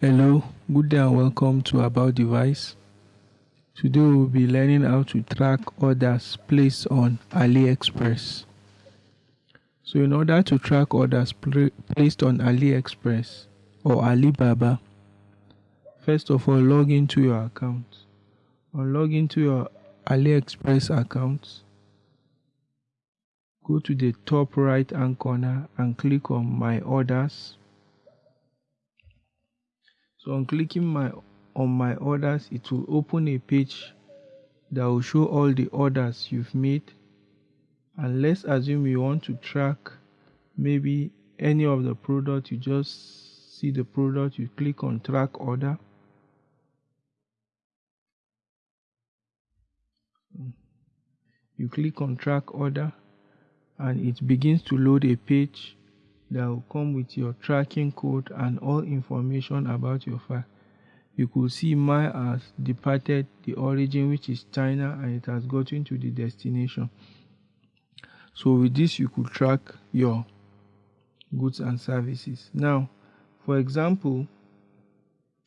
Hello, good day and welcome to About Device. Today we'll be learning how to track orders placed on AliExpress. So in order to track orders placed on AliExpress or Alibaba, first of all log into your account. Or log into your AliExpress account, go to the top right hand corner and click on my orders so on clicking my on my orders it will open a page that will show all the orders you've made. And let's assume you want to track maybe any of the product. You just see the product you click on track order. You click on track order and it begins to load a page that will come with your tracking code and all information about your file. You could see my has departed the origin which is China and it has gotten to the destination. So with this you could track your goods and services. Now, for example,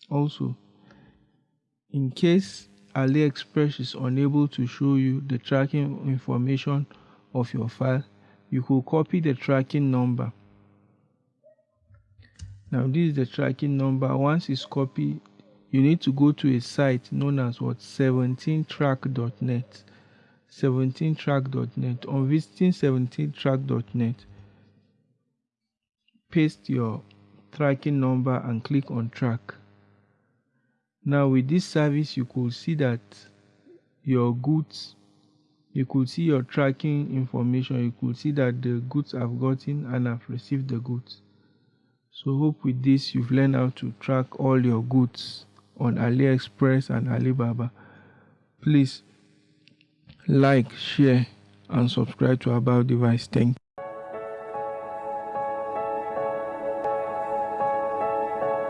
also in case AliExpress is unable to show you the tracking information of your file, you could copy the tracking number now this is the tracking number. Once it's copied you need to go to a site known as what? 17track.net 17track.net on visiting 17track.net paste your tracking number and click on track. Now with this service you could see that your goods you could see your tracking information. You could see that the goods have gotten and have received the goods so hope with this you've learned how to track all your goods on AliExpress and Alibaba. Please like, share and subscribe to About Device. Thank